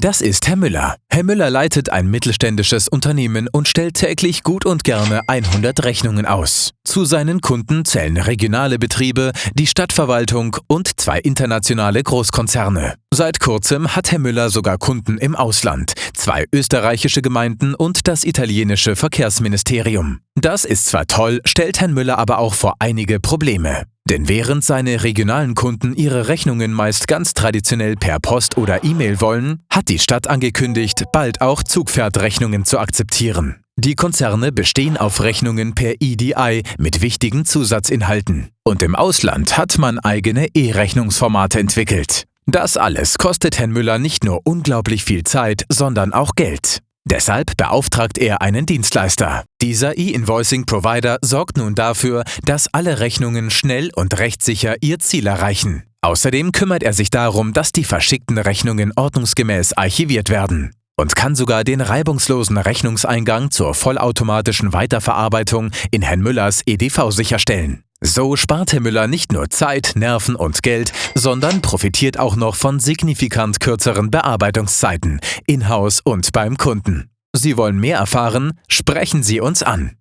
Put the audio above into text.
Das ist Herr Müller. Herr Müller leitet ein mittelständisches Unternehmen und stellt täglich gut und gerne 100 Rechnungen aus. Zu seinen Kunden zählen regionale Betriebe, die Stadtverwaltung und zwei internationale Großkonzerne. Seit kurzem hat Herr Müller sogar Kunden im Ausland, zwei österreichische Gemeinden und das italienische Verkehrsministerium. Das ist zwar toll, stellt Herrn Müller aber auch vor einige Probleme. Denn während seine regionalen Kunden ihre Rechnungen meist ganz traditionell per Post oder E-Mail wollen, hat die Stadt angekündigt, bald auch Zugpferdrechnungen zu akzeptieren. Die Konzerne bestehen auf Rechnungen per EDI mit wichtigen Zusatzinhalten. Und im Ausland hat man eigene E-Rechnungsformate entwickelt. Das alles kostet Herrn Müller nicht nur unglaublich viel Zeit, sondern auch Geld. Deshalb beauftragt er einen Dienstleister. Dieser E-Invoicing-Provider sorgt nun dafür, dass alle Rechnungen schnell und rechtssicher ihr Ziel erreichen. Außerdem kümmert er sich darum, dass die verschickten Rechnungen ordnungsgemäß archiviert werden und kann sogar den reibungslosen Rechnungseingang zur vollautomatischen Weiterverarbeitung in Herrn Müllers EDV sicherstellen. So spart Herr Müller nicht nur Zeit, Nerven und Geld, sondern profitiert auch noch von signifikant kürzeren Bearbeitungszeiten, in-house und beim Kunden. Sie wollen mehr erfahren? Sprechen Sie uns an.